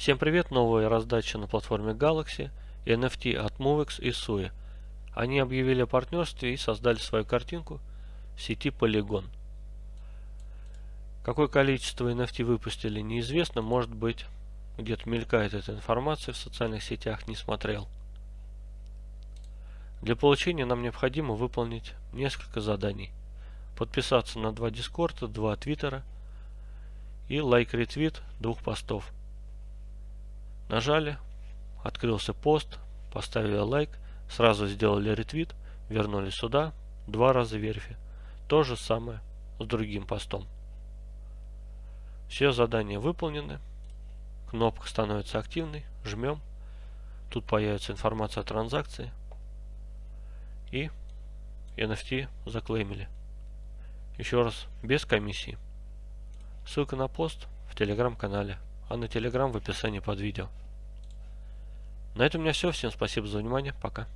Всем привет, новая раздача на платформе Galaxy, NFT от Movex и Sui. Они объявили о партнерстве и создали свою картинку в сети Polygon. Какое количество NFT выпустили неизвестно, может быть где-то мелькает эта информация в социальных сетях, не смотрел. Для получения нам необходимо выполнить несколько заданий. Подписаться на два дискорда, два твиттера и лайк-ретвит двух постов. Нажали, открылся пост, поставили лайк, сразу сделали ретвит, вернули сюда, два раза верфи. То же самое с другим постом. Все задания выполнены. Кнопка становится активной. Жмем. Тут появится информация о транзакции. И NFT заклеймили. Еще раз, без комиссии. Ссылка на пост в телеграм-канале, а на телеграм в описании под видео. На этом у меня все. Всем спасибо за внимание. Пока.